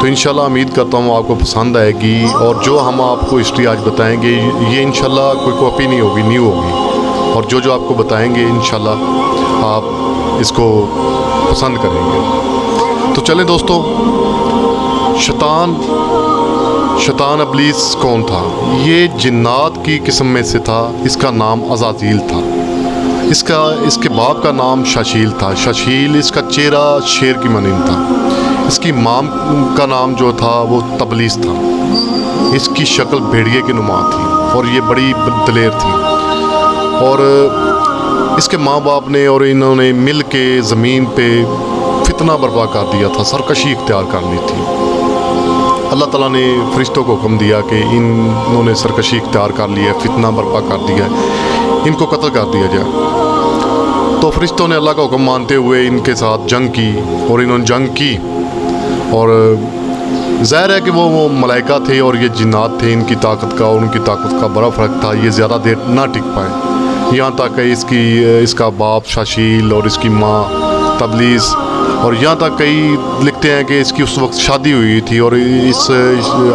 تو انشاءاللہ امید کرتا ہوں آپ کو پسند آئے گی اور جو ہم آپ کو ہسٹری آج بتائیں گے، یہ انشاءاللہ کوئی کاپی نہیں ہوگی، نیو ہوگی۔ اور جو جو آپ کو بتائیں گے، انشاءاللہ آپ اس کو پسند کریں گے۔ تو چلیں دوستو، شیطان شیطان ابلیس کون تھا؟ یہ جنات کی قسم میں سے تھا، اس کا نام عزازیل تھا۔ اس کا، اس کے باپ کا نام شاشیل تھا۔ شاشیل اس کا چہرہ شیر کی منین تھا۔ اس کی مام کا نام جو تھا وہ تبلیس تھا۔ اس کی شکل بھیڑیے کی نما تھی اور یہ بڑی دلیر تھی۔ اور اس کے ماں باپ نے اور انہوں نے مل کے زمین پہ فتنہ برپا کر دیا تھا، سرکشی اختیار کر لی تھی۔ اللہ تعالیٰ نے فرشتوں کو حکم دیا کہ انہوں نے سرکشی اختیار کر لیا فتنہ برپا کر دیا ان کو قتل کر دیا جائے۔ تو فرشتوں نے اللہ کا حکم مانتے ہوئے ان کے ساتھ جنگ کی اور انہوں نے جنگ کی۔ اور، ظاہر ہے کہ وہ وہ ملائکہ تھے اور یہ جنات تھے، ان کی طاقت کا اور ان کی طاقت کا بڑا فرق تھا۔ یہ زیادہ دیر نہ ٹک پائے یہاں تک کہ اس کی اس کا باپ شاشیل اور اس کی ماں تبلیس۔ اور یہاں تک کئی لکھتے ہیں کہ اس کی اس وقت شادی ہوئی تھی اور اس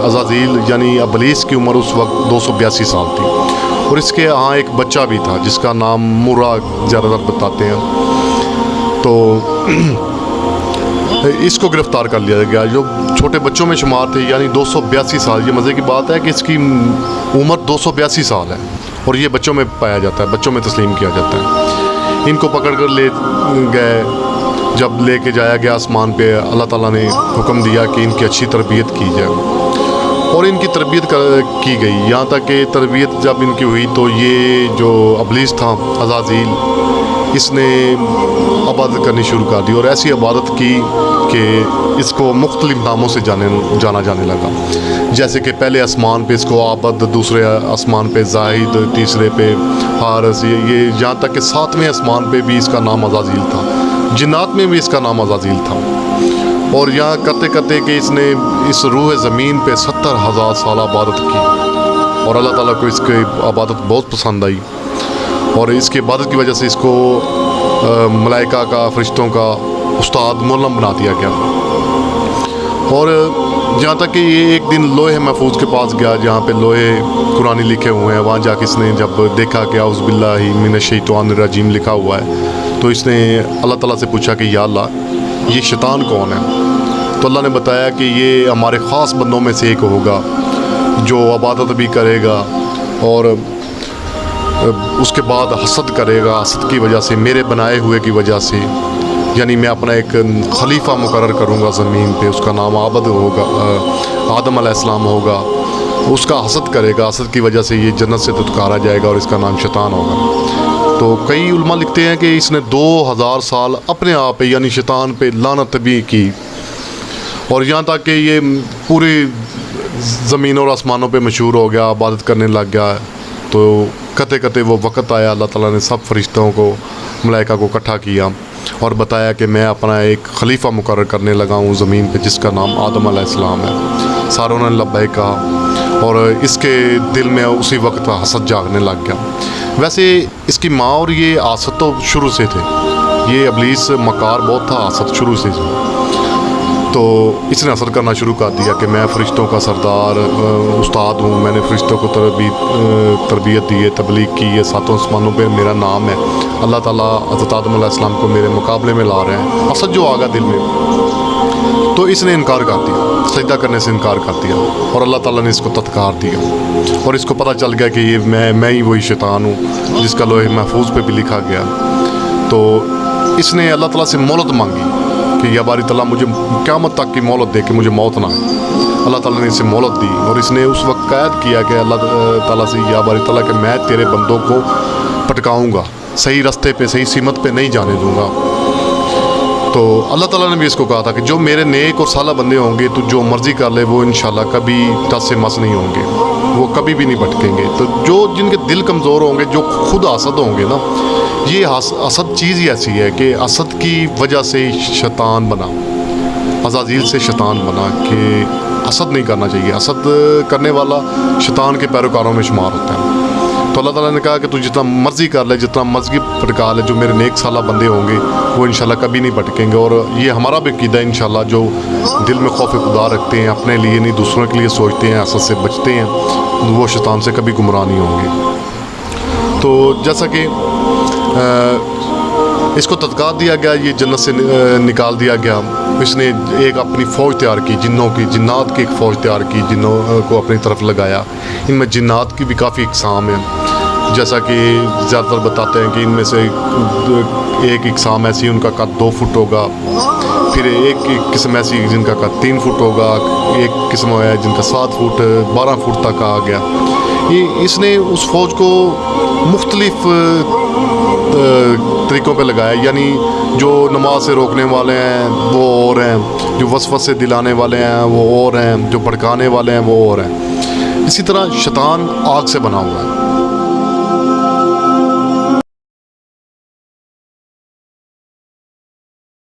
عزازیل یعنی ابلیس کی عمر اس وقت دو سو بیاسی سال تھی۔ اور اس کے ہاں ایک بچہ بھی تھا جس کا نام مرا، زیادہ تر بتاتے ہیں۔ تو اس کو گرفتار کر لیا گیا۔ جو چھوٹے بچوں میں شمار تھے یعنی دو سو بیاسی سال۔ یہ مزے کی بات ہے کہ اس کی عمر دو سو بیاسی سال ہے اور یہ بچوں میں پایا جاتا ہے، بچوں میں تسلیم کیا جاتا ہے۔ ان کو پکڑ کر لے گئے۔ جب لے کے جایا گیا آسمان پہ، اللہ تعالیٰ نے حکم دیا کہ ان کی اچھی تربیت کی جائے۔ اور ان کی تربیت کی گئی۔ یہاں تک کہ تربیت جب ان کی ہوئی تو یہ جو ابلیس تھا، عزازیل، اس نے عبادت کرنی شروع کر دی اور ایسی عبادت کی کہ اس کو مختلف ناموں سے جانے جانا جانے لگا۔ جیسے کہ پہلے آسمان پہ اس کو آبد دوسرے آسمان پہ زاہد، تیسرے پہ حارث، یہ جہاں تک کہ ساتویں آسمان پہ بھی اس کا نام عزازیل تھا۔ جنات میں بھی اس کا نام عزازیل تھا۔ اور یہاں کرتے کرتے کہ اس نے اس روح زمین پہ ستر ہزار سال عبادت کی اور اللہ تعالیٰ کو اس کی عبادت بہت پسند آئی اور اس کی عبادت کی وجہ سے اس کو ملائکہ کا، فرشتوں کا استاد مولم بنا دیا گیا۔ اور جہاں تک کہ یہ ایک دن لوہے محفوظ کے پاس گیا، جہاں پہ لوہے قرآن لکھے ہوئے ہیں، وہاں جا کے اس نے جب دیکھا کہ اعوذ باللہ من الشیطان الرجیم لکھا ہوا ہے، تو اس نے اللہ تعالیٰ سے پوچھا کہ یا اللہ، یہ شیطان کون ہے؟ تو اللہ نے بتایا کہ یہ ہمارے خاص بندوں میں سے ایک ہوگا جو عبادت بھی کرے گا اور اس کے بعد حسد کرے گا، حسد کی وجہ سے میرے بنائے ہوئے کی وجہ سے۔ یعنی میں اپنا ایک خلیفہ مقرر کروں گا زمین پہ، اس کا نام عابد ہوگا آدم علیہ السلام ہوگا۔ اس کا حسد کرے گا، حسد کی وجہ سے یہ جنت سے دتکارا جائے گا اور اس کا نام شیطان ہوگا۔ تو کئی علماء لکھتے ہیں کہ اس نے دو ہزار سال اپنے آپ پہ یعنی شیطان پہ لانت بھی کی۔ اور یہاں تک کہ یہ پوری زمین اور آسمانوں پہ مشہور ہو گیا، عبادت کرنے لگ گیا۔ تو کتے کتے وہ وقت آیا، اللہ تعالیٰ نے سب فرشتوں کو، ملائکہ کو اکٹھا کیا اور بتایا کہ میں اپنا ایک خلیفہ مقرر کرنے لگا ہوں زمین پہ، جس کا نام آدم علیہ السلام ہے۔ ساروں نے لبے کہا اور اس کے دل میں اسی وقت حسد جاگنے لگ گیا۔ ویسے اس کی ماں اور یہ آسد تو شروع سے تھے۔ یہ ابلیس مکار بہت تھا آسد شروع سے تو اس نے اثر کرنا شروع کر دیا کہ میں فرشتوں کا سردار استاد ہوں میں نے فرشتوں کو تربیت تربیت دی ہے تبلیغ کی ہے ساتوں آسمانوں پہ میرا نام ہے اللہ تعالیٰ حضرت آدم علیہ السلام کو میرے مقابلے میں لا رہے ہیں اسد جو آگا دل میں تو اس نے انکار کر دیا سجدہ کرنے سے انکار کر دیا اور اللہ تعالیٰ نے اس کو تتکار دیا اور اس کو پتہ چل گیا کہ یہ میں میں ہی وہی شیطان ہوں جس کا لوہے محفوظ پہ بھی لکھا گیا تو اس نے اللہ تعالیٰ سے مولت مانگی کہ یا باری تعالیٰ مجھے قیامت تک کی مولت دے کہ مجھے موت نہ اللہ تعالیٰ نے اسے مولت دی اور اس نے اس وقت قید کیا کہ اللہ تعالیٰ سے یا باری تعالیٰ کہ میں تیرے بندوں کو پٹکاؤں گا، صحیح رستے پہ، صحیح سمت پہ نہیں جانے دوں گا۔ تو اللہ تعالیٰ نے بھی اس کو کہا تھا کہ جو میرے نیک اور سالہ بندے ہوں گے تو جو مرضی کر لے وہ انشاءاللہ کبھی ٹس سے مس نہیں ہوں گے۔ وہ کبھی بھی نہیں بھٹکیں گے۔ تو جو جن کے دل کمزور ہوں گے، جو خود حسد ہوں گے نا، یہ حس- حسد چیز ہی ایسی ہے کہ حسد کی وجہ سے شیطان بنا۔ عزازیل سے شیطان بنا کہ حسد نہیں کرنا چاہیے۔ حسد کرنے والا شیطان کے پیروکاروں میں شمار ہوتا ہے۔ تو اللہ تعالیٰ نے کہا کہ تو جتنا مرضی کر لے، جتنا مرضی پھٹکا لے، جو میرے نیک سالہ بندے ہوں گے، وہ انشاءاللہ کبھی نہیں بھٹکیں گے اور یہ ہمارا بھی عقیدہ ہے انشاءاللہ جو دل میں خوف خدا رکھتے ہیں، اپنے لیے نہیں، دوسروں کے لیے سوچتے ہیں، حسد سے بچتے ہیں، وہ شیطان سے کبھی گمراہ نہیں ہوں گے۔ تو جیسا کہ اس کو تدکار دیا گیا، یہ جنت سے نکال دیا گیا۔ اس نے ایک اپنی فوج تیار کی، جنوں کی، جنات کی ایک فوج تیار کی، جنوں کو اپنی طرف لگایا۔ ان میں جنات کی بھی کافی اقسام ہیں۔ جیسا کہ زیادہ تر بتاتے ہیں کہ ان میں سے ایک اقسام ایسی ان کا قد دو فٹ ہوگا، پھر ایک قسم ایسی جن کا قد تین فٹ ہوگا، ایک قسم ہے جن کا سات فٹ، بارہ فٹ تک آ گیا۔ یہ اس نے اس فوج کو مختلف طریقوں پہ لگایا یعنی جو نماز سے روکنے والے ہیں وہ اور ہیں، جو وسوس سے دلانے والے ہیں وہ اور ہیں، جو بھڑکانے والے ہیں وہ اور ہیں۔ اسی طرح شیطان آگ سے بنا ہوا ہے۔